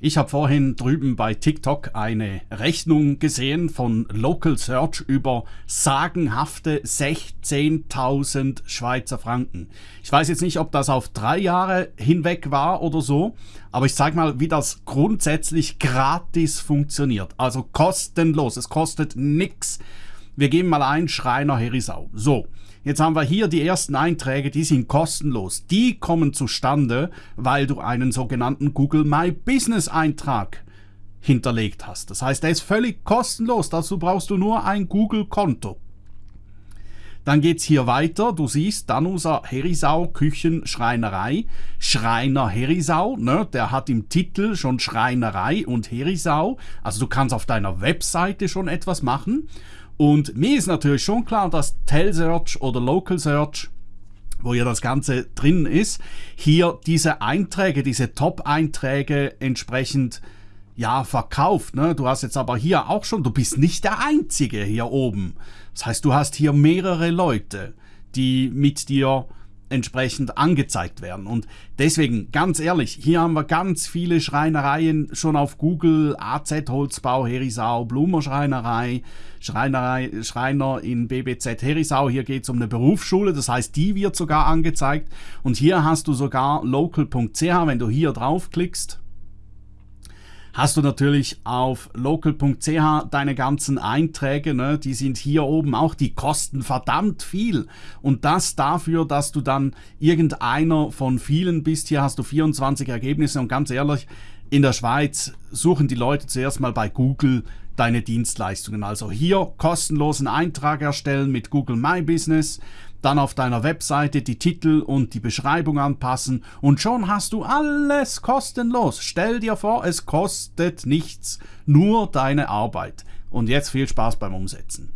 Ich habe vorhin drüben bei TikTok eine Rechnung gesehen von Local Search über sagenhafte 16.000 Schweizer Franken. Ich weiß jetzt nicht, ob das auf drei Jahre hinweg war oder so, aber ich zeige mal, wie das grundsätzlich gratis funktioniert. Also kostenlos, es kostet nichts. Wir geben mal ein Schreiner Herisau. So, Jetzt haben wir hier die ersten Einträge, die sind kostenlos. Die kommen zustande, weil du einen sogenannten Google My Business Eintrag hinterlegt hast. Das heißt, der ist völlig kostenlos. Dazu brauchst du nur ein Google-Konto. Dann geht es hier weiter. Du siehst Danusa Herisau Küchenschreinerei. Schreiner Herisau, ne? der hat im Titel schon Schreinerei und Herisau. Also du kannst auf deiner Webseite schon etwas machen. Und mir ist natürlich schon klar, dass Telsearch oder Local Search wo ja das Ganze drin ist, hier diese Einträge, diese Top-Einträge entsprechend ja, verkauft. Ne? Du hast jetzt aber hier auch schon, du bist nicht der Einzige hier oben. Das heißt, du hast hier mehrere Leute, die mit dir entsprechend angezeigt werden. Und deswegen, ganz ehrlich, hier haben wir ganz viele Schreinereien schon auf Google, AZ Holzbau, Herisau, Blumer Schreinerei, Schreinerei, Schreiner in BBZ Herisau. Hier geht es um eine Berufsschule, das heißt, die wird sogar angezeigt. Und hier hast du sogar local.ch, wenn du hier draufklickst, hast du natürlich auf local.ch deine ganzen Einträge, ne? die sind hier oben auch, die kosten verdammt viel. Und das dafür, dass du dann irgendeiner von vielen bist. Hier hast du 24 Ergebnisse und ganz ehrlich, in der Schweiz suchen die Leute zuerst mal bei Google deine Dienstleistungen. Also hier kostenlosen Eintrag erstellen mit Google My Business, dann auf deiner Webseite die Titel und die Beschreibung anpassen und schon hast du alles kostenlos. Stell dir vor, es kostet nichts, nur deine Arbeit. Und jetzt viel Spaß beim Umsetzen.